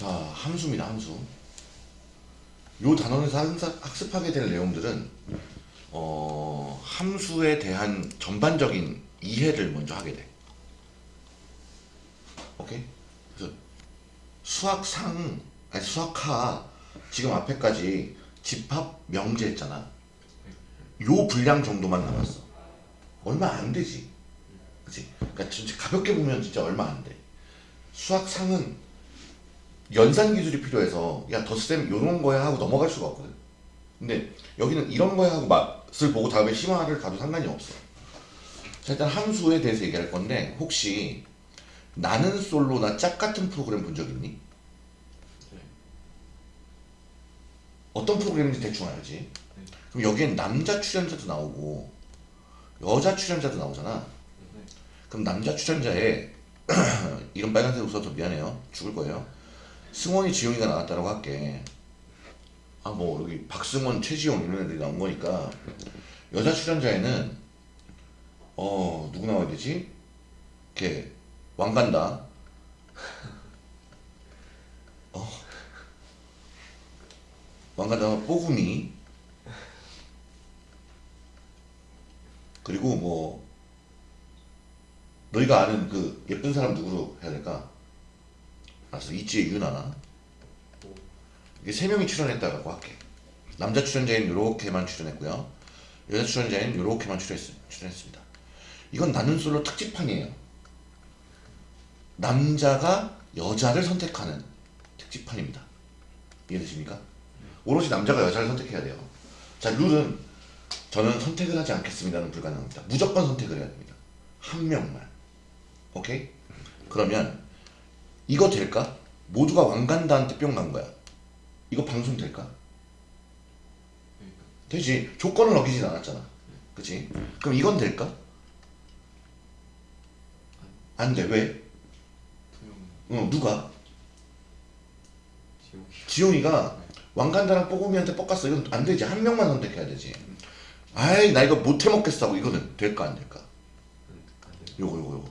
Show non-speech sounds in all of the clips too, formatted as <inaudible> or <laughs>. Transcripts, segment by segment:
자, 함수입니다, 함수. 요 단원에서 학습하게 될 내용들은 어, 함수에 대한 전반적인 이해를 먼저 하게 돼. 오케이? 수학상, 아니 수학하 지금 앞에까지 집합 명제 했잖아. 요 분량 정도만 남았어. 얼마 안 되지. 그치? 그러니까 가볍게 보면 진짜 얼마 안 돼. 수학상은 연산 기술이 필요해서 야 덧셈 요런 거야 하고 넘어갈 수가 없거든. 근데 여기는 이런 거야 하고 맛을 보고 다음에 심화를 가도 상관이 없어. 자 일단 함수에 대해서 얘기할 건데 혹시 나는 솔로나 짝 같은 프로그램 본 적 있니? 어떤 프로그램인지 대충 알지? 그럼 여기엔 남자 출연자도 나오고 여자 출연자도 나오잖아. 그럼 남자 출연자에 <clears throat> 이름 빨간색 웃어서 미안해요. 죽을 거예요. 승원이 지용이가 나왔다고 할게. 아 뭐 여기 박승원, 최지용 이런 애들이 나온 거니까 여자 출연자에는 어 누구 나와야 되지? 이렇게 왕간다. 어 왕간다 뽀구미 그리고 뭐 너희가 아는 그 예쁜 사람 누구로 해야 될까? 알았어. 이지혜 유나. 이게 세 명이 출연했다고 할게. 남자 출연자인 요렇게만 출연했고요. 여자 출연자인 요렇게만 출연했, 출연했습니다. 이건 나는 솔로 특집판이에요. 남자가 여자를 선택하는 특집판입니다. 이해되십니까? 오롯이 남자가 여자를 선택해야 돼요. 자 룰은 저는 선택을 하지 않겠습니다는 불가능합니다. 무조건 선택을 해야 됩니다. 한 명만. 오케이? 그러면 이거 될까? 모두가 왕간다한테 뿅 간 거야. 이거 방송 될까? 되지. 조건을 어기진 않았잖아. 그치? 그럼 이건 될까? 안 돼. 왜? 어, 누가? 지용이가 왕간다랑 뽀금이한테 뻑갔어. 이건 안 되지. 한 명만 선택해야 되지. 아이, 나 이거 못 해먹겠어. 하고 이거는 될까, 안 될까? 요거, 요거, 요거.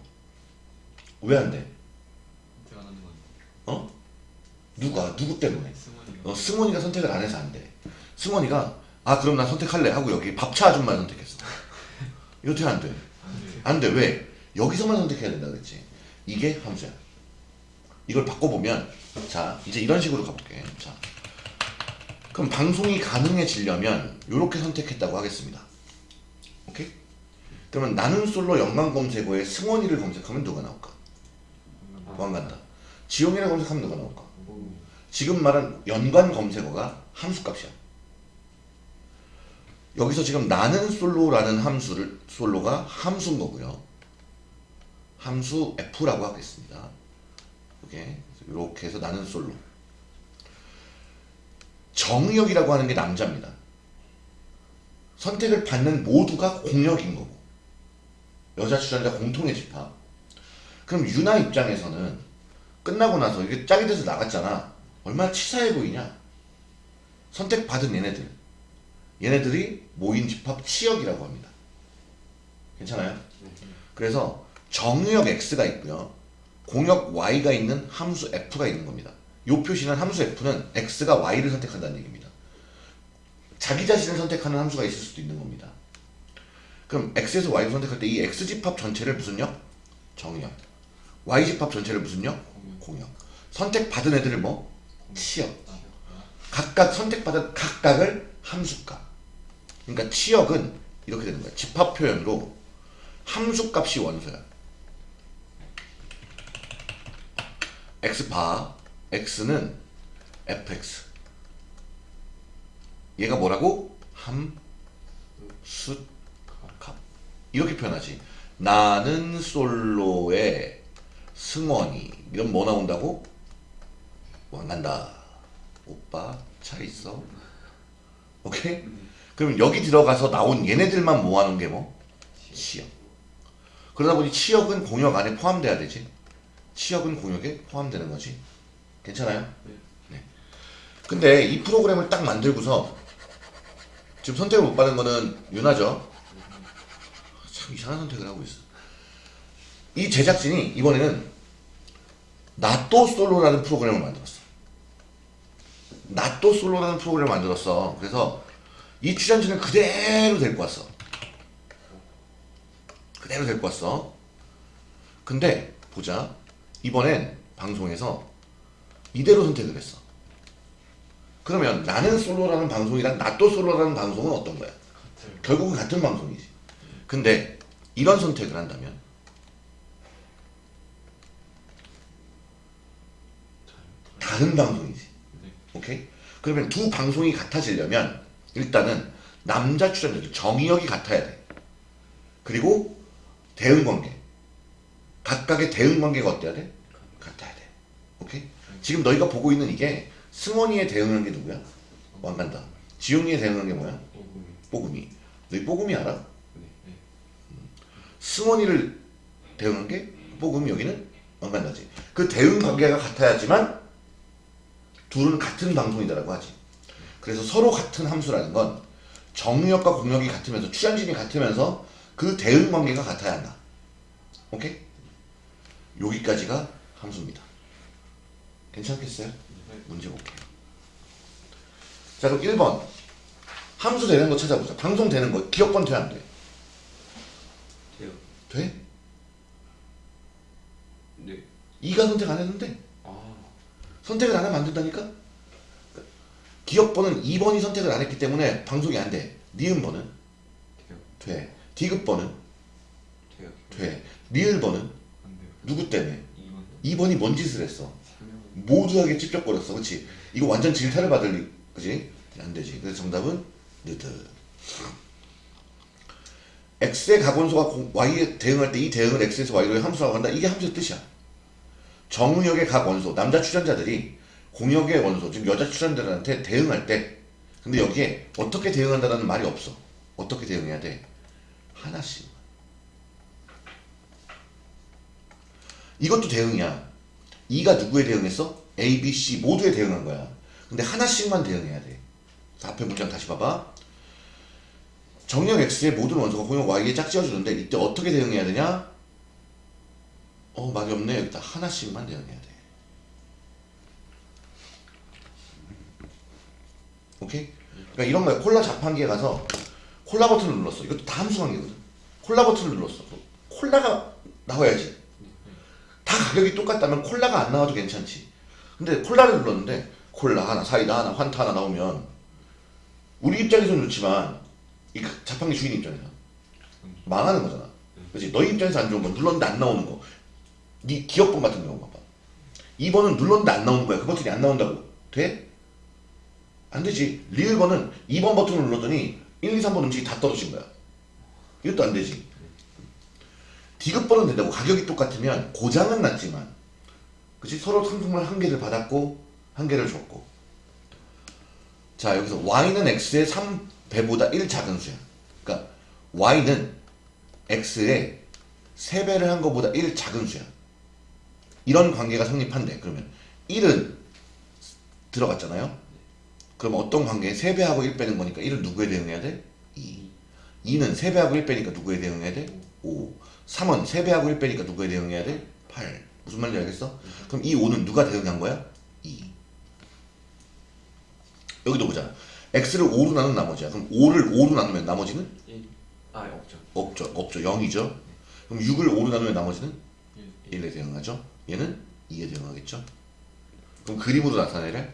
왜 안 돼? 어? 누가? 누구 때문에? 어, 승원이가 선택을 안 해서 안 돼. 승원이가 아 그럼 나 선택할래 하고 여기 밥차 아줌마 선택했어. <laughs> 이거 어떻게 안 돼? 안 돼. 왜? 여기서만 선택해야 된다 그랬지. 이게 함수야. 이걸 바꿔보면 자 이제 이런 식으로 가볼게. 자 그럼 방송이 가능해지려면 이렇게 선택했다고 하겠습니다. 오케이? 그러면 나는 솔로 연관 검색어에 승원이를 검색하면 누가 나올까? 왕간다. 지용이라고 검색하면 누가 나올까? 지금 말한 연관 검색어가 함수값이야. 여기서 지금 나는 솔로라는 함수를 솔로가 함수인 거고요. 함수 f라고 하겠습니다. 이렇게 이렇게 해서 나는 솔로. 정의역이라고 하는 게 남자입니다. 선택을 받는 모두가 공역인 거고 여자 출연자 공통의 집합. 그럼 유나 입장에서는 끝나고 나서 이게 짝이 돼서 나갔잖아. 얼마나 치사해 보이냐. 선택받은 얘네들. 얘네들이 모인 집합 치역이라고 합니다. 괜찮아요? 그래서 정의역 x가 있고요. 공역 y가 있는 함수 f가 있는 겁니다. 이 표시는 함수 f는 x가 y를 선택한다는 얘기입니다. 자기 자신을 선택하는 함수가 있을 수도 있는 겁니다. 그럼 x에서 y를 선택할 때 이 x집합 전체를 무슨 역? 정의역. Y집합 전체를 무슨 역? 공역. 선택받은 애들을 뭐? 치역. 각각 선택받은 각각을 함수값. 그러니까 치역은 이렇게 되는 거야. 집합 표현으로 함수값이 원소야. x바 x는 fx 얘가 뭐라고? 함수값 이렇게 표현하지 나는 솔로의 승원이 이런 뭐 나온다고? 왕간다 오빠 차 있어 오케이? 그럼 여기 들어가서 나온 얘네들만 모아놓은 게 뭐? 치역 그러다 보니 치역은 공역 안에 포함돼야 되지 치역은 공역에 포함되는 거지 괜찮아요? 네. 근데 이 프로그램을 딱 만들고서 지금 선택을 못 받은 거는 윤하죠 참 이상한 선택을 하고 있어 이 제작진이 이번에는 나또 솔로라는 프로그램을 만들었어 나또 솔로라는 프로그램을 만들었어. 그래서 이 출연진을 그대로 데리고 왔어. 그대로 데리고 왔어. 근데 보자. 이번엔 방송에서 이대로 선택을 했어. 그러면 나는 솔로라는 방송이랑 나또 솔로라는 방송은 어떤 거야? 결국은 같은 방송이지. 근데 이런 선택을 한다면 다른 방송이지. 네. 오케이? 그러면 두 방송이 같아지려면 일단은 남자 출연자들 정의역이 같아야 돼. 그리고 대응 관계. 각각의 대응 관계가 어때야 돼? 같아야 돼. 오케이? 지금 너희가 보고 있는 이게 승원이의 대응한 게 누구야? 왕간다. 지용이의 대응한 게 뭐야? 뽀금이. 너희 뽀금이 알아? 네. 네. 승원이를 대응한 게 뽀금이 여기는 왕간다지. 그 대응 관계가 같아야지만 둘은 같은 방송이다라고 하지. 그래서 서로 같은 함수라는 건 정력과 공력이 같으면서 출연진이 같으면서 그 대응 관계가 같아야 한다. 오케이? 여기까지가 함수입니다. 괜찮겠어요? 네. 문제 볼게요. 자 그럼 1번 함수 되는 거 찾아보자. 방송 되는 거 기억권 돼 안 돼? 돼요. 돼? 네. 2가 선택 안 했는데 아. 선택을 안 하면 안 된다니까? 기억번은 2번이 선택을 안 했기 때문에 방송이 안 돼. 니은번은. 돼. 디귿번은 돼요. 돼. 리을번은. 누구 때문에? 이번 2번이 뭔 짓을 했어? 설명. 모두하게 찝쩍거렸어. 그치? 이거 완전 질타를 받을 리, 그치? 안 되지. 그래서 정답은 느드. x의 공- y에 대응할 때 이 대응을 x에서 y로 함수라고 한다. 이게 함수의 뜻이야. 정의역의 각 원소, 남자 출연자들이 공역의 원소, 즉 여자 출연자들한테 대응할 때 근데 여기에 어떻게 대응한다는 말이 없어. 어떻게 대응해야 돼? 하나씩. 이것도 대응이야. E가 누구에 대응했어? A, B, C 모두에 대응한 거야. 근데 하나씩만 대응해야 돼. 자, 앞에 문장 다시 봐봐. 정력 X의 모든 원소가 공역 Y에 짝지어주는데 이때 어떻게 대응해야 되냐? 어 말이 없네. 여기다 하나씩만 대응해야 돼. 오케이? 그러니까 이런 거야. 콜라 자판기에 가서 콜라 버튼을 눌렀어. 이것도 다 함수 관계거든. 콜라 버튼을 눌렀어. 콜라가 나와야지. 다 가격이 똑같다면 콜라가 안 나와도 괜찮지. 근데 콜라를 눌렀는데 콜라 하나, 사이다 하나, 환타 하나 나오면 우리 입장에서는 좋지만 이 자판기 주인 입장에서 망하는 거잖아. 그렇지? 너희 입장에서 안 좋은 건 눌렀는데 안 나오는 거. 네 기업번 같은 경우 봐봐. 2번은 눌렀는데 안 나오는 거야. 그 버튼이 안 나온다고. 돼? 안 되지. 리을 번은 2번 버튼을 눌렀더니 1, 2, 3번 음식이 다 떨어진 거야. 이것도 안 되지. 디귿번은 된다고 가격이 똑같으면 고장은 났지만 그치 서로 상품을 한 개를 받았고 한 개를 줬고 자 여기서 y는 x의 3배보다 1 작은 수야 그러니까 y는 x의 3배를 한 것보다 1 작은 수야 이런 관계가 성립한대 그러면 1은 들어갔잖아요 그럼 어떤 관계에 3배하고 1 빼는 거니까 1은 누구에 대응해야 돼? 2 2는 3배하고 1 빼니까 누구에 대응해야 돼? 5 3은 3배하고 1 빼니까 누구에 대응해야 돼? 8 무슨 말인지 알겠어? 그럼 이 5는 누가 대응한 거야? 2 여기도 보자 x를 5로 나눈 나머지야 그럼 5를 5로 나누면 나머지는? 1. 아 없죠. 없죠 없죠 0이죠 그럼 6을 5로 나누면 나머지는? 1. 1에 대응하죠 얘는 2에 대응하겠죠 그럼 그림으로 나타내래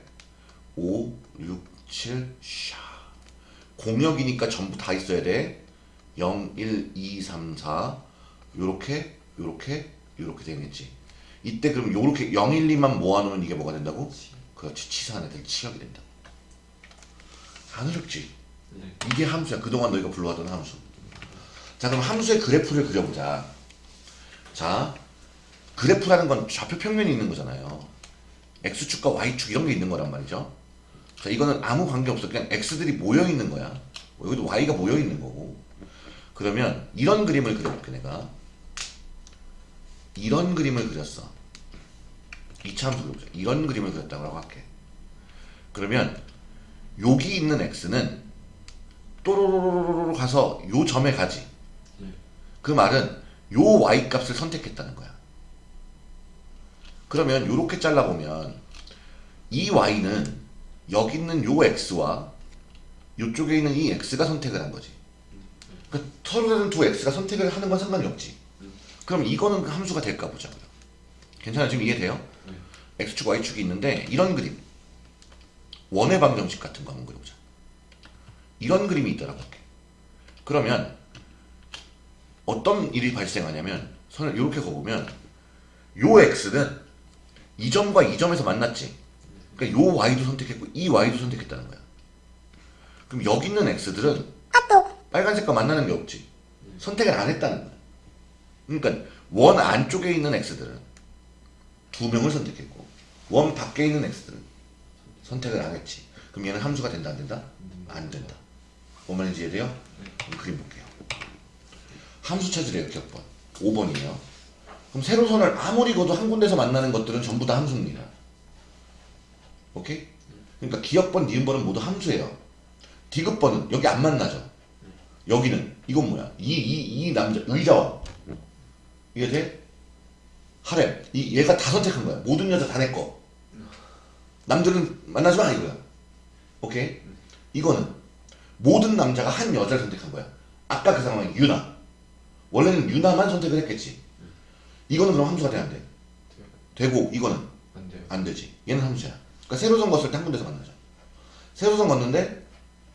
5, 6, 7, 샤 공역이니까 전부 다 있어야 돼 0, 1, 2, 3, 4 요렇게 요렇게 요렇게 되겠지 이때 그럼 요렇게 0, 1, 2만 모아놓으면 이게 뭐가 된다고? 그렇지 치사한 애들 치역이 된다 안 어렵지 네. 이게 함수야. 그동안 너희가 불러왔던 함수. 자, 그럼 함수의 그래프를 그려보자. 자, 그래프라는 건 좌표 평면이 있는 거잖아요. X축과 Y축 이런 게 있는 거란 말이죠. 자, 이거는 아무 관계 없어. 그냥 X들이 모여 있는 거야. 여기도 Y가 모여 있는 거고. 그러면 이런 그림을 그려볼게, 내가. 이런 그림을 그렸어. 이차 함수 그려보자. 이런 그림을 그렸다고 할게. 그러면 여기 있는 x는 또로로로로로 가서 요 점에 가지. 네. 그 말은 요 y 값을 선택했다는 거야. 그러면 요렇게 잘라보면 이 y는 여기 있는 요 x와 요쪽에 있는 이 x가 선택을 한 거지. 그러니까 서로 다른 두 x가 선택을 하는 건 상관이 없지. 그럼 이거는 그 함수가 될까 보자고요. 괜찮아 지금 이해돼요? x축 y축이 있는데 이런 그림 원의 방정식 같은 거 한번 그려보자. 이런 그림이 있더라고. 그러면 어떤 일이 발생하냐면 선을 이렇게 그어보면 요 x는 이 점과 이 점에서 만났지. 그러니까 요 y도 선택했고 이 y도 선택했다는 거야. 그럼 여기 있는 x들은 빨간색과 만나는 게 없지. 선택을 안 했다는 거야. 그러니까 원 안쪽에 있는 x들은 두 명을 선택했고 원 밖에 있는 x들은 선택을 안 했지. 그럼 얘는 함수가 된다 안 된다? 안 된다. 뭔 말인지 이해돼요? 그럼 그림 볼게요. 함수 찾으래요 기억번 5번이에요. 그럼 세로선을 아무리 그어도 한 군데서 만나는 것들은 전부 다 함수입니다. 오케이? 그러니까 기억번, 니은번은 모두 함수예요. 디귿번은 여기 안 만나죠. 여기는 이건 뭐야? 이 이 이 남자 의자와 이게 돼? 하렘 이 얘가 다 선택한 거야. 모든 여자 다 내 거. 남들은 만나지 마 이거야. 오케이? 이거는 모든 남자가 한 여자를 선택한 거야. 아까 그 상황이 유나. 원래는 유나만 선택을 했겠지. 이거는 그럼 함수가 돼 안 돼? 되고 이거는 안 돼요. 안 되지. 얘는 함수야. 그러니까 세로선 걷을 때 한 군데서 만나죠. 세로선 걷는데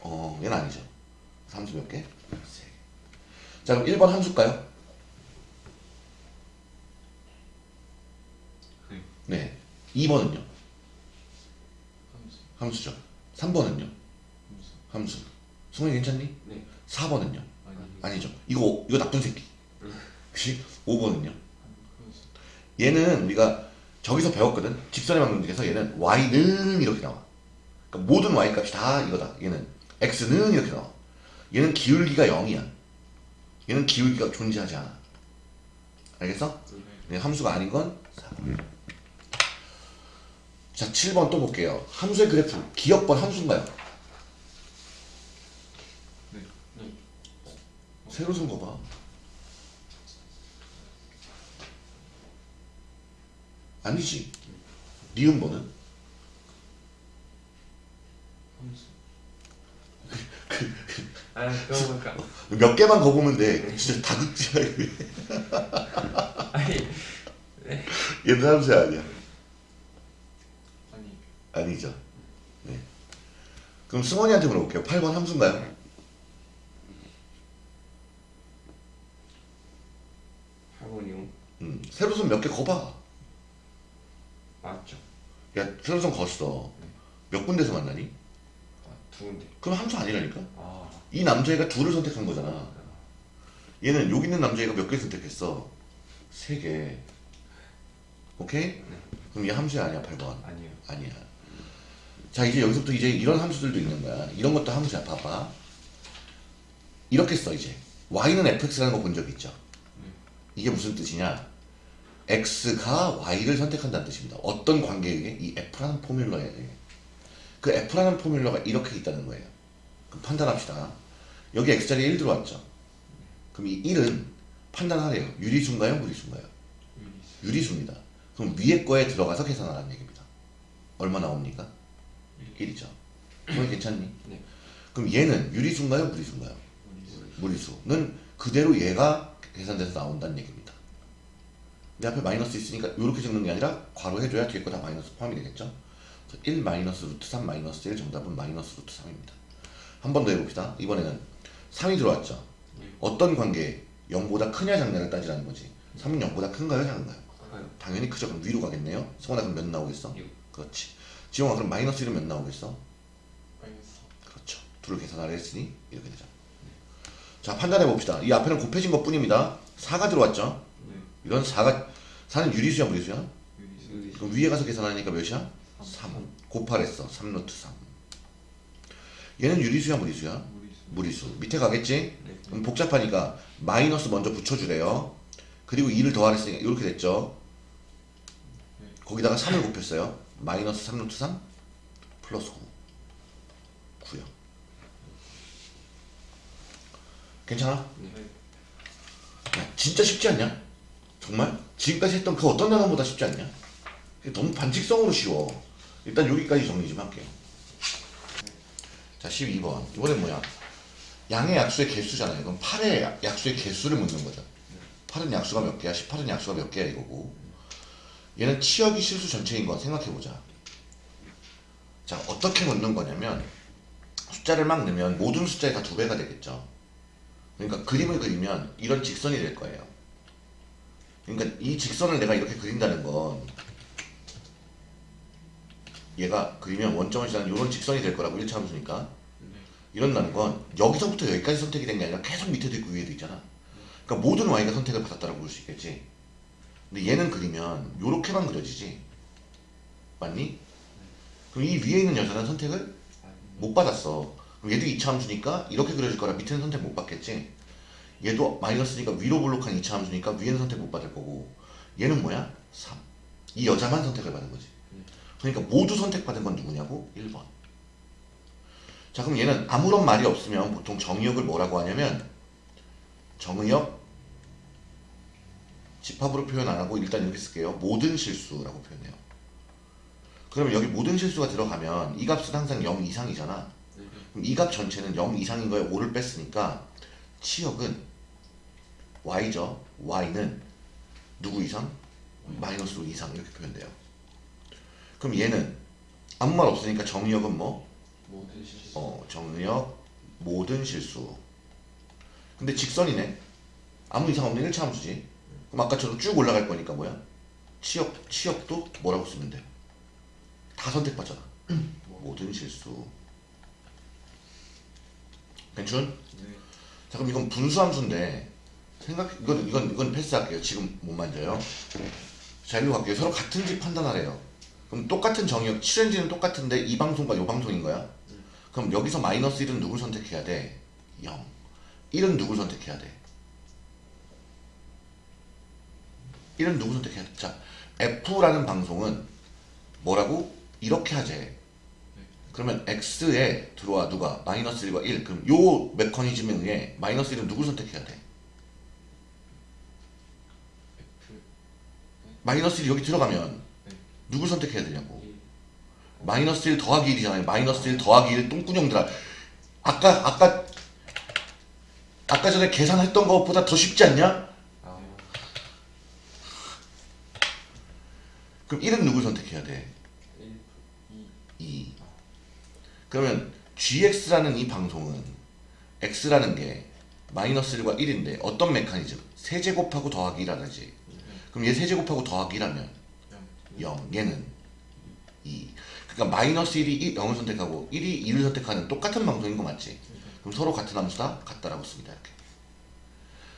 어 얘는 아니죠. 함수 몇 개? 세 개. 자 그럼 1번 함수일까요? 네. 네. 2번은요? 함수. 함수 죠. 3번은요? 함수. 함수. 승훈이 괜찮니? 네. 4번은요? 아니. 아니죠. 이거 이거 나쁜 새끼. 그치? 5번은요? 얘는 우리가 저기서 배웠거든. 직선의 방정식에서 얘는 y는 이렇게 나와. 그러니까 모든 y 값이 다 이거다. 얘는 x는 이렇게 나와. 얘는 기울기가 0이야. 얘는 기울기가 존재하지 않아. 알겠어? 네, 함수가 아닌 건 4번. 자, 7번 또 볼게요. 함수의 그래프. 기억번 함수인가요? 네. 네. 새로 쓴거 봐. 아니지. 니은번은? 함수. 아, 몇 개만 거 보면 돼. 진짜 다극지야. 이게. 아니. 얘는 함수야 아니야. 아니. 아니죠. 네. 그럼 승원이한테 물어볼게요. 8번 함수인가요? 학원이요. 음, 세로선 몇 개 거봐. 야, 세로선 걷어. 몇 군데서 만나니? 아, 두 군데. 그럼 함수 아니라니까? 아. 이 남자애가 둘을 선택한 거잖아. 얘는 여기 있는 남자애가 몇 개 선택했어? 세 개. 오케이? 그럼 얘 함수야 아니야 8번? 아니요. 아니야. 자 이제 여기서부터 이제 이런 함수들도 있는 거야. 이런 것도 함수야. 봐봐. 이렇게 써 이제. y는 fx라는 거 본 적 있죠? 이게 무슨 뜻이냐? X가 y를 선택한다는 뜻입니다. 어떤 관계에 의해? 이 f라는 포뮬러에 의해. 그 f라는 포뮬러가 이렇게 있다는 거예요. 그럼 판단합시다. 여기 x자리에 1 들어왔죠? 그럼 이 1은 판단하래요. 유리수인가요? 무리수인가요? 유리수. 유리수입니다. 그럼 위에 거에 들어가서 계산하라는 얘기입니다. 얼마 나옵니까? 1 이죠. 그건 괜찮니? 네. 그럼 얘는 유리수인가요? 무리수인가요? 유리수. 무리수는 그대로 얘가 계산돼서 나온다는 얘기입니다. 내 앞에 마이너스 있으니까 이렇게 적는 게 아니라 괄호 해줘야 뒤에 거 다 마이너스 포함이 되겠죠? 1 마이너스 루트 3 마이너스 1 정답은 마이너스 루트 3입니다. 한 번 더 해봅시다. 이번에는 3이 들어왔죠? 네. 어떤 관계에 0보다 크냐 작냐를 따지라는 거지. 3은 0보다 큰가요? 작은가요? 커요. 당연히 크죠. 그럼 위로 가겠네요. 성원아 그럼 몇 나오겠어? 육. 그렇지. 지영아 그럼 마이너스 1은 몇 나오겠어? 마이너스. 그렇죠. 둘을 계산하려 했으니 이렇게 되죠. 자 판단해 봅시다. 이 앞에는 곱해진 것 뿐입니다. 4가 들어왔죠. 네. 이건 4가 4는 유리수야 무리수야? 유리수. 그럼 위에 가서 계산하니까 몇이야? 3. 곱하랬어. 3루트 3. 얘는 유리수야 무리수야? 무리수. 무리수. 밑에 가겠지? 네. 그럼 복잡하니까 마이너스 먼저 붙여주래요. 그리고 2를 더하랬으니까 이렇게 됐죠. 네. 거기다가 3을 곱했어요. 마이너스 3루트 3 플러스 9. 9요. 괜찮아? 네. 야, 진짜 쉽지 않냐? 정말? 지금까지 했던 그 어떤 단어보다 쉽지 않냐? 너무 반칙성으로 쉬워. 일단 여기까지 정리 좀 할게요. 자 12번. 이번엔 뭐야? 양의 약수의 개수잖아요. 그럼 8의 약수의 개수를 묻는 거죠. 8은 약수가 몇 개야? 18은 약수가 몇 개야 이거고. 얘는 치역이 실수 전체인 거 생각해보자. 자 어떻게 묻는 거냐면 숫자를 막 넣으면 모든 숫자의 다두 배가 되겠죠. 그러니까 그림을 그리면 이런 직선이 될 거예요 그러니까 이 직선을 내가 이렇게 그린다는 건 얘가 그리면 원점을 지나는 이런 직선이 될 거라고 1차 함수니까. 이런다는 건 여기서부터 여기까지 선택이 된 게 아니라 계속 밑에도 있고 위에도 있잖아. 그러니까 모든 y가 선택을 받았다고 볼 수 있겠지. 근데 얘는 그리면 요렇게만 그려지지. 맞니? 그럼 이 위에 있는 여자는 선택을 못 받았어. 그럼 얘도 2차 함수니까 이렇게 그려질 거라 밑에는 선택 못 받겠지 얘도 마이너스니까 위로 블록한 2차 함수니까 위에는 선택 못 받을 거고 얘는 뭐야? 3. 이 여자만 선택을 받은 거지 그러니까 모두 선택받은 건 누구냐고? 1번 자 그럼 얘는 아무런 말이 없으면 보통 정의역을 뭐라고 하냐면 정의역 집합으로 표현 안 하고 일단 이렇게 쓸게요 모든 실수라고 표현해요 그러면 여기 모든 실수가 들어가면 이 값은 항상 0 이상이잖아 그럼 이 값 전체는 0 이상인 거에 5를 뺐으니까 치역은 y죠 y는 누구 이상? 마이너스 5 이상 이렇게 표현돼요 그럼 얘는 아무 말 없으니까 정의역은 뭐? 모든 실수 어, 정의역 모든 실수. 근데 직선이네. 아무 이상 없는 1차 함수지. 그럼 아까처럼 쭉 올라갈 거니까 뭐야? 치역, 치역도 뭐라고 쓰면 돼? 다 선택받잖아. 모든 실수. 괜춘? 네 자, 그럼 이건 분수 함수인데 생각 이건 이건 이건 패스할게요. 지금 못 만져요. 자, 일로 갈게요. 서로 같은 집 판단하래요. 그럼 똑같은 정의역 7엔지는 똑같은데 이 방송과 이 방송인 거야? 그럼 여기서 마이너스 1은 누굴 선택해야 돼? 0. 1은 누굴 선택해야 돼? 1은 누구 선택해야 돼? 자, F라는 방송은 뭐라고? 이렇게 하재. 그러면 X에 들어와 누가? 마이너스 1과 1. 그럼 요 메커니즘에 의해 마이너스 1은 누굴 선택해야 돼? F 마이너스 1이 여기 들어가면 네. 누굴 선택해야 되냐고. 1 마이너스 1 더하기 1이잖아요. 마이너스 1 더하기 1 똥꾸녕들아. 아까 아까 아까 전에 계산했던 것보다 더 쉽지 않냐? 아 그럼 1은 누굴 선택해야 돼? 1 2 2. 그러면 gx라는 이 방송은 x라는 게 마이너스 1과 1인데 어떤 메커니즘? 세제곱하고 더하기 1하지. 그럼 얘 세제곱하고 더하기 1하면 0 0. 얘는 2. 그러니까 마이너스 1이 0을 선택하고 1이 2를 선택하는 똑같은 방송인 거 맞지? 그럼 서로 같은 함수다? 같다라고 씁니다. 이렇게.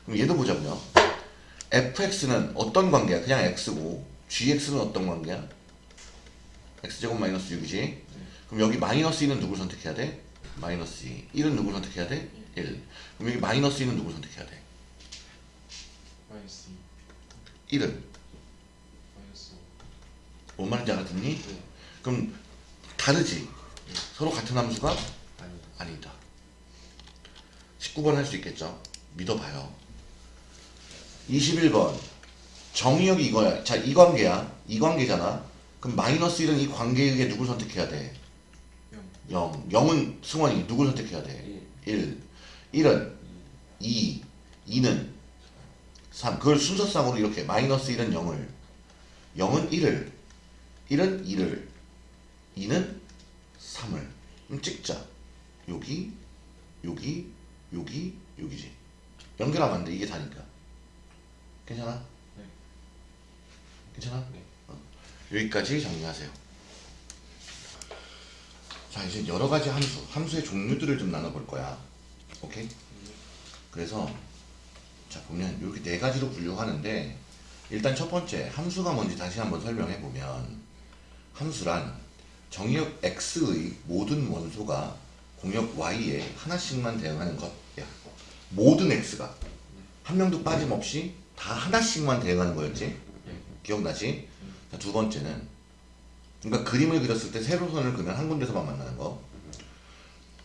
그럼 얘도 보자고요. fx는 어떤 관계야? 그냥 x고 gx는 어떤 관계야? x제곱 마이너스 6이지? 그럼 여기 마이너스 2는 누굴 선택해야 돼? 마이너스 2. 1은 누굴 선택해야 돼? 1. 그럼 여기 마이너스 2는 누굴 선택해야 돼? 마이너스 1은. 2 마이너스 뭔 말인지 알아듣니? 5 네. 그럼 다르지? 서로 같은 함수가 아니 아니 다. 19번 할 수 있겠죠? 믿어봐요. 21번. 정의역이 이거야. 자, 이 관계야. 이 관계잖아. 그럼 마이너스 1은 이 관계에 의해 누굴 선택해야 돼? 0 0. 0 은 승원이 누굴 선택해야 돼? 1. 1은 2. 2는 3. 그걸 순서상으로 이렇게 마이너스 1은 0을 0은 1을 1은 2를 2는 3을 그럼 찍자. 여기 여기 여기 여기지. 연결하면 안 돼. 이게 다니까. 괜찮아? 네. 괜찮아? 네. 어. 여기까지 정리하세요. 자 이제 여러 가지 함수, 함수의 종류들을 좀 나눠볼 거야. 오케이? 그래서 자 보면 이렇게 네 가지로 분류하는데 일단 첫 번째 함수가 뭔지 다시 한번 설명해 보면 함수란 정의역 x의 모든 원소가 공역 y에 하나씩만 대응하는 것이야. 모든 x가 한 명도 빠짐없이 다 하나씩만 대응하는 거였지. 예 기억나지? 자, 두 번째는 그러니까 그림을 그렸을 때 세로선을 그면 한 군데서만 만나는 거.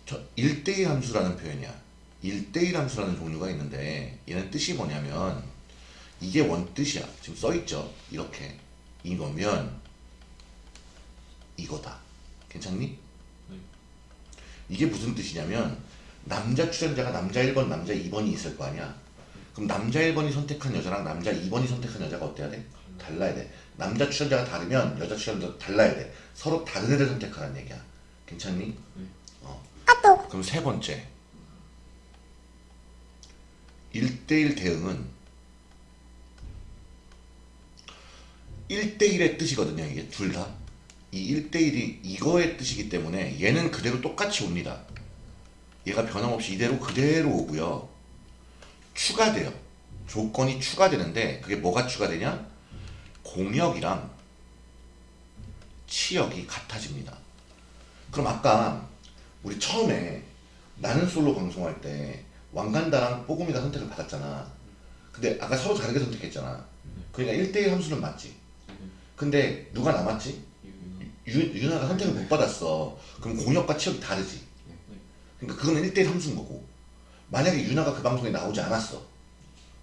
저 1대1 함수라는 표현이야. 1대1 함수라는 종류가 있는데 얘는 뜻이 뭐냐면 이게 원뜻이야. 지금 써 있죠. 이렇게 이거면 이거다. 괜찮니? 네. 이게 무슨 뜻이냐면 남자 출연자가 남자 1번, 남자 2번이 있을 거 아니야. 그럼 남자 1번이 선택한 여자랑 남자 2번이 선택한 여자가 어때야 돼? 달라야 돼. 남자 출연자가 다르면 여자 출연자도 달라야 돼. 서로 다른 애를 선택하라는 얘기야. 괜찮니? 어. 그럼 세 번째. 1대1 대응은 1대1의 뜻이거든요. 이게 둘 다. 이 1대1이 이거의 뜻이기 때문에 얘는 그대로 똑같이 옵니다. 얘가 변함없이 이대로 그대로 오고요. 추가돼요. 조건이 추가되는데 그게 뭐가 추가되냐? 공역이랑 치역이 같아집니다. 그럼 아까 우리 처음에 나는 솔로 방송할 때 왕간다랑 뽀금이가 선택을 받았잖아. 근데 아까 서로 다르게 선택했잖아. 그러니까 1대1 함수는 맞지. 근데 누가 남았지? 유, 유나가 선택을 못 받았어. 그럼 공역과 치역이 다르지. 그러니까 그거는 1대1 함수인 거고. 만약에 유나가 그 방송에 나오지 않았어.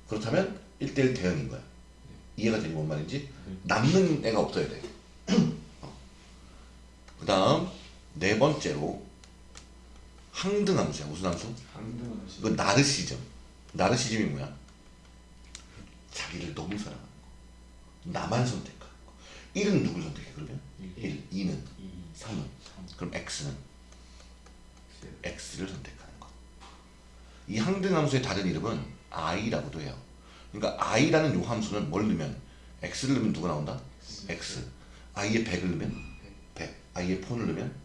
그렇다면 1대1 대응인 거야. 이해가 되니 뭔 말인지? 남는 애가 없어야 돼. <clears throat> 그 다음 네 번째로 항등함수야. 무슨 함수? 강등하시. 이건 나르시즘. 나르시즘이 뭐야? 자기를 너무 사랑하는 거. 나만 선택하는 거. 1은 누굴 선택해 그러면? 1. 2는? 2, 3은? 3, 그럼 X는? 4. X를 선택하는 거. 이 항등함수의 다른 이름은 I라고도 해요. 그러니까 I라는 요 함수는 뭘 넣으면 X를 넣으면 누가 나온다? X. I에 100을 넣으면 100. I에 폰을 넣으면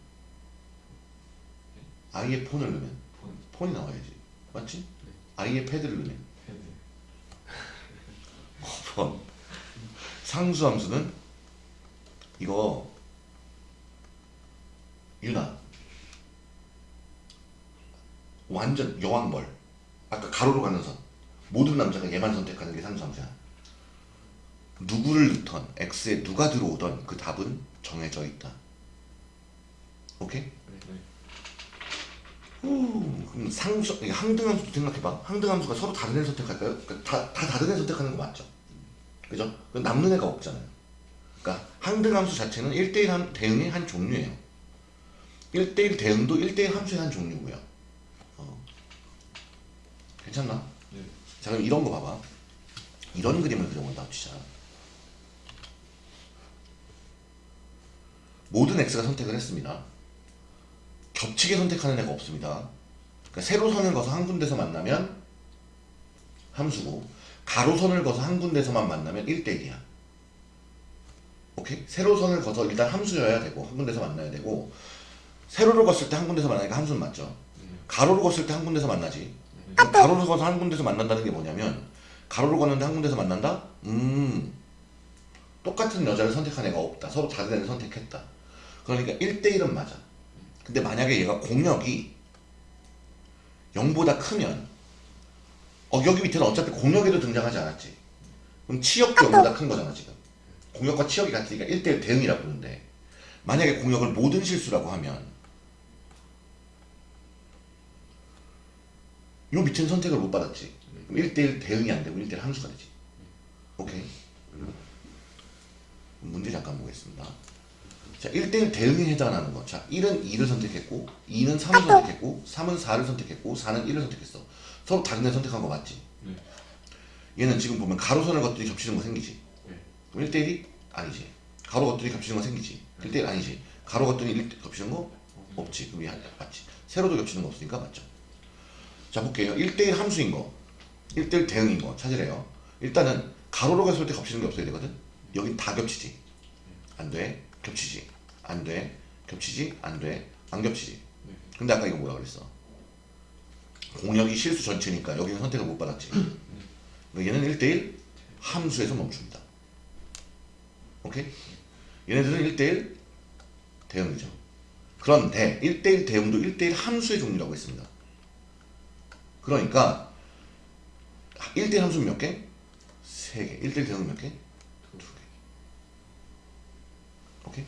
I에 폰을 넣으면 폰, 폰이 나와야지. 맞지? I에 패드를 넣으면 패드. 번. 상수함수는 이거 유나 완전 여왕벌 아까 가로로 가는 선 모든 남자가 얘만 선택하는 게 상수함수야 누구를 넣던 x에 누가 들어오던 그 답은 정해져 있다 오케이? 네, 네. 후, 그럼 상수, 항등함수도 생각해봐. 항등함수가 서로 다른 애 선택할까요? 그러니까 다, 다 다른 애 선택하는 거 맞죠? 그죠? 그럼 남는 애가 없잖아요. 그러니까 항등함수 자체는 1대1 함, 대응의 한 종류예요. 1대1 대응도 1대1 함수의 한 종류고요. 어. 괜찮나? 네. 자 그럼 이런 거 봐봐. 이런 그림을 그려본다 합시다. 모든 x가 선택을 했습니다. 겹치게 선택하는 애가 없습니다. 그러니까 세로선을 거서 한 군데서 만나면 함수고 가로선을 거서 한 군데서만 만나면 1대1이야. 오케이? 세로선을 거서 일단 함수여야 되고 한 군데서 만나야 되고 세로를 걷을 때 한 군데서 만나니까 함수는 맞죠. 네. 가로를 걷을 때 한 군데서 만나지. 그럼 가로를 걷어서 한 군데서 만난다는 게 뭐냐면 가로를 걷는데 한 군데서 만난다? 음 똑같은 여자를 선택한 애가 없다. 서로 다른 애를 선택했다. 그러니까 1대1은 맞아. 근데 만약에 얘가 공역이 0보다 크면 어 여기 밑에는 어차피 공역에도 등장하지 않았지. 그럼 치역도 0보다 큰 거잖아 지금. 공역과 치역이 같으니까 1대1 대응이라고 부르는데 만약에 공역을 모든 실수라고 하면 요 밑에는 선택을 못 받았지. 그럼 1대1 대응이 안 되고 1대1 함수가 되지. 오케이. 문제 잠깐 보겠습니다. 자, 1대1 대응에 해당하는 거. 자, 1은 2를 선택했고, 2는 3을 선택했고, 3은 4를 선택했고, 4는 1을 선택했어. 서로 다른 애 선택한 거 맞지? 네. 얘는 지금 보면 가로선을 걷더니 겹치는 거 생기지? 네. 그럼 1대1이 아니지. 가로 걷더니 겹치는 거 생기지? 1대1 아니지. 가로 걷더니 1 겹치는 거 없지. 그럼 얘 맞지. 세로도 겹치는 거 없으니까 맞죠. 자, 볼게요. 1대1 함수인 거, 1대1 대응인 거 찾으래요. 일단은 가로로 갔을 때 겹치는 게 없어야 되거든. 여긴 다 겹치지. 안 돼. 겹치지. 안 돼. 겹치지. 안 돼. 안 겹치지. 네. 근데 아까 이거 뭐라 그랬어? 공역이 실수 전체니까 여기는 선택을 못 받았지. 그러니까 얘는 1대1 함수에서 멈춥니다. 오케이? 얘네들은 1대1 대응이죠. 그런데 1대1 대응도 1대1 함수의 종류라고 했습니다. 그러니까 1대1 함수는 몇 개? 3개. 1대1 대응은 몇 개? 2개. 오케이?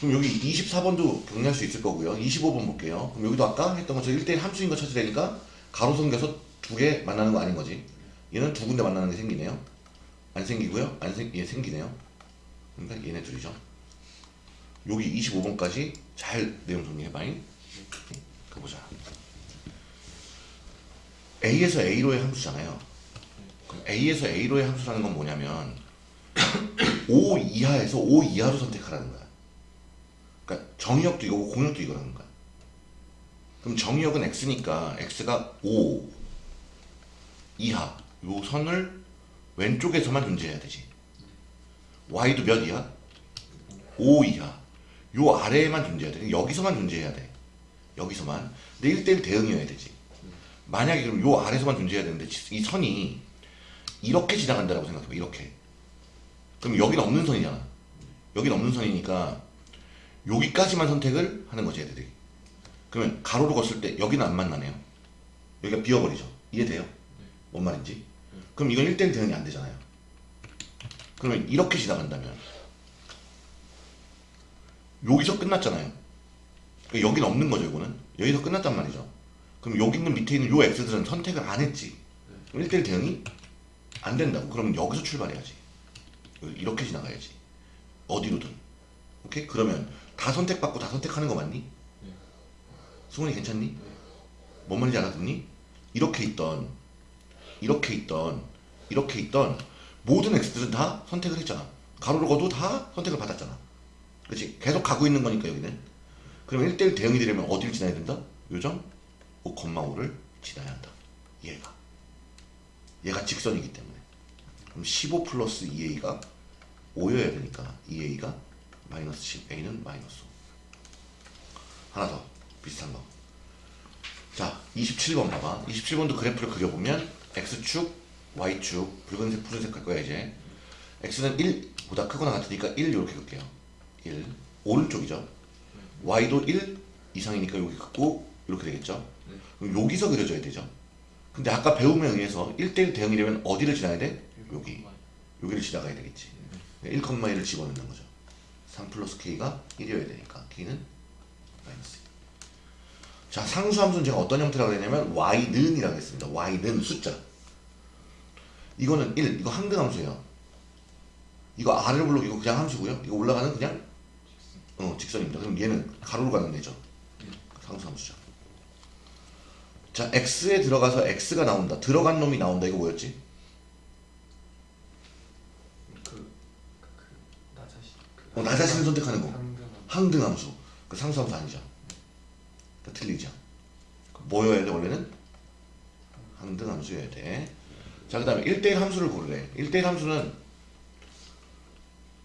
그럼 여기 24번도 정리할 수 있을 거고요. 25번 볼게요. 그럼 여기도 아까 했던 것처럼 1대1 함수인 거 찾으려 니까 가로선 겨서 두 개 만나는 거 아닌 거지. 얘는 두 군데 만나는 게 생기네요. 안 생기고요. 안 생, 얘 생기네요. 그러니까 얘네 둘이죠. 여기 25번까지 잘 내용 정리해봐잉. 가보자. A에서 A로의 함수잖아요. 그럼 A에서 A로의 함수라는 건 뭐냐면 <coughs> 5 이하에서 5 이하로 선택하라는 거야. 그러니까 정의역도 이거고 공역도 이거라는 거야. 그럼 정의역은 x니까 x가 5 이하 요 선을 왼쪽에서만 존재해야 되지. y도 몇 이하? 5 이하. 요 아래에만 존재해야 돼. 여기서만 존재해야 돼. 여기서만. 근데 1대1 대응이어야 되지. 만약에 그럼 요 아래서만 존재해야 되는데 이 선이 이렇게 지나간다라고 생각해봐. 이렇게. 그럼 여기는 없는 선이잖아. 여기는 없는 선이니까 여기까지만 선택을 하는 거지 얘들이. 그러면 가로로 걷을 때 여기는 안 만나네요. 여기가 비어버리죠. 이해돼요? 뭔 말인지? 그럼 이건 1대1 대응이 안 되잖아요. 그러면 이렇게 지나간다면 여기서 끝났잖아요. 그러니까 여기는 없는 거죠, 이거는. 여기서 끝났단 말이죠. 그럼 여기 있는 밑에 있는 요 X들은 선택을 안 했지. 그럼 1대1 대응이 안 된다고. 그러면 여기서 출발해야지. 이렇게 지나가야지. 어디로든. 오케이? 그러면 다 선택받고 다 선택하는 거 맞니? 승원이 괜찮니? 뭔 말인지 알아듣니? 이렇게 있던 이렇게 있던 이렇게 있던 모든 X들은 다 선택을 했잖아. 가로로 거도 다 선택을 받았잖아. 그치? 계속 가고 있는 거니까 여기는. 그러면 1대1 대응이 되려면 어디를 지나야 된다? 요점 5,5를 지나야 한다. 얘가. 얘가 직선이기 때문에. 그럼 15 플러스 2a가 5여야 되니까 2a가 마이너스 10a는 마이너스 5. 하나 더 비슷한 거. 자, 27번 봐봐. 27번도 그래프를 그려보면 x축, y축, 붉은색, 푸른색 할 거야 이제. x는 1보다 크거나 같으니까 1 이렇게 그릴게요. 1. 오른쪽이죠. y도 1 이상이니까 여기 긋고 이렇게 되겠죠. 그럼 여기서 그려져야 되죠. 근데 아까 배움에 의해서 1대1 대응이려면 어디를 지나야 돼? 여기. 여기를 지나가야 되겠지. 1,1을 집어넣는 거죠. 3 플러스 k가 1이어야 되니까 k는 마이너스 2. 자, 상수 함수는 제가 어떤 형태라고 했냐면 y는 이라고 했습니다. y는 숫자. 이거는 1, 이거 항등 함수예요. 이거 r을 불러 이거 그냥 함수고요. 이거 올라가는 그냥 어, 직선입니다. 그럼 얘는 가로로 가는 데죠. 상수 함수죠. 자, x에 들어가서 x가 나온다. 들어간 놈이 나온다. 이거 뭐였지? 그, 그, 나 자신. 어, 나 자신을 선택하는 거. 항등함수. 그 상수함수 아니죠. 그 틀리죠. 그 뭐여야 돼 원래는? 항등함수여야 돼. 자, 그 다음에 1대1 함수를 고르래. 1대1 함수는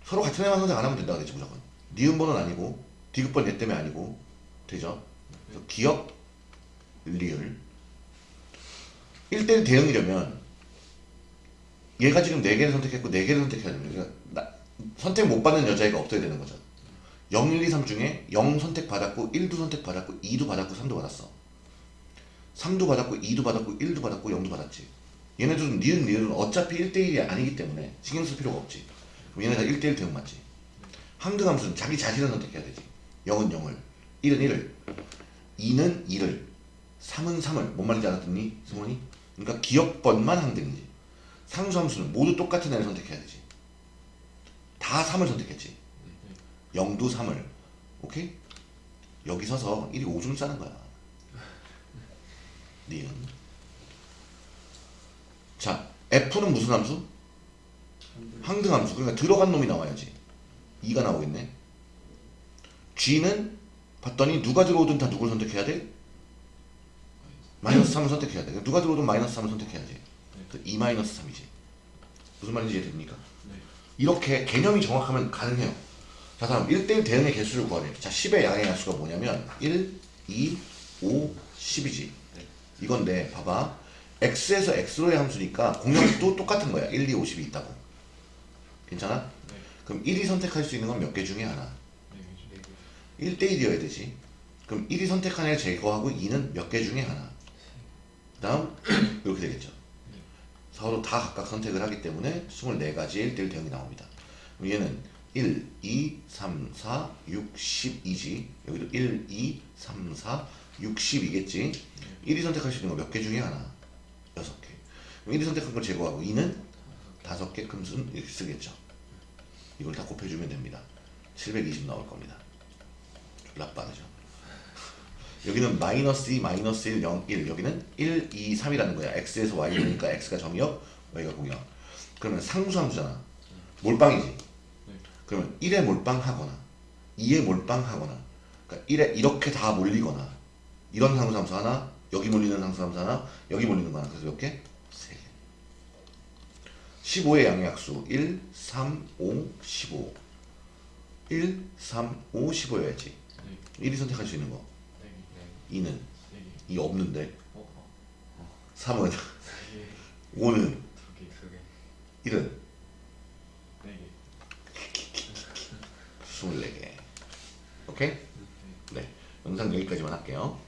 서로 같은 애만 선택 안 하면 된다 그랬지 무조건. 니은번은 아니고 디귿번 얘 때문에 아니고 되죠. 그래서 기억, 리을 1대1 대응이려면 얘가 지금 4개를 선택했고 4개를 선택해야 됩니다. 그러니까 나- 선택 못 받는 여자애가 없어야 되는 거죠. 0, 1, 2, 3 중에 0 선택 받았고 1도 선택 받았고 2도 받았고 3도 받았어. 3도 받았고 2도 받았고 1도 받았고 0도 받았지. 얘네들은 니은 니은은 어차피 1대1이 아니기 때문에 신경 쓸 필요가 없지. 그럼 얘네 다 1대1 대응 맞지. 항등함수는 자기 자신을 선택해야 되지. 0은 0을, 1은 1을, 2는 2를, 3은 3을. 뭔 말인지 알았더니 승원이? 그러니까 기억번만 항등이지. 상수함수는 모두 똑같은 애를 선택해야 되지. 다 3을 선택했지. 0도 3을. 오케이? 여기 서서 1이 오줌 싸는 거야. 니은. 자, F는 무슨 함수? 항등 함수. 그러니까 들어간 놈이 나와야지. 2가 나오겠네. G는 봤더니 누가 들어오든 다 누굴 선택해야 돼? 마이너스 3을 선택해야 돼. 누가 들어오든 마이너스 3을 선택해야지. 2 마이너스 3이지. 무슨 말인지 이해됩니까? 네. 이렇게 개념이 정확하면 가능해요. 자, 다음 1대1 대응의 개수를 구하래. 자, 10의 양의 양수가 뭐냐면 1, 2, 5, 10이지. 네. 이건데 봐봐. x에서 x로의 함수니까 공역도 똑같은 거야. 1, 2, 5, 10이 있다고. 괜찮아? 네. 그럼 1이 선택할 수 있는 건 몇 개 중에 하나. 네, 네, 네. 1대1이어야 되지. 그럼 1이 선택한 애를 제거하고 2는 몇 개 중에 하나. 그 다음 <clears throat> 이렇게 되겠죠. 서로 다 각각 선택을 하기 때문에 24가지의 1대1 대응이 나옵니다. 얘는 1, 2, 3, 4, 6, 10이지. 여기도 1, 2, 3, 4, 6, 10이겠지. 1이 선택할 수 있는 거 몇 개 중에 하나. 6개. 그럼 1이 선택한 걸 제거하고 2는 다섯 개 큼수는 이렇게 쓰겠죠. 이걸 다 곱해주면 됩니다. 720 나올 겁니다. 졸라 빠르죠. 여기는 마이너스 2, 마이너스 1, 0, 1 여기는 1, 2, 3이라는 거야. x에서 y니까 x가 정역, y가 공역. 그러면 상수함수잖아. 몰빵이지. 네. 그러면 1에 몰빵하거나 2에 몰빵하거나 그러니까 1에 이렇게 다 몰리거나 이런 상수함수 하나 여기 몰리는 상수함수 하나 여기 몰리는 거 하나 그래서 몇 개? 세 개. 15의 양약수 1, 3, 5, 15 1, 3, 5, 15여야지 네. 1이 선택할 수 있는 거 2는 개. 2 없는데 어? 어? 3은 세 개. 5는 두 개. 두 개. 1은 네 개. 24개 오케이? 네 영상 여기까지만 할게요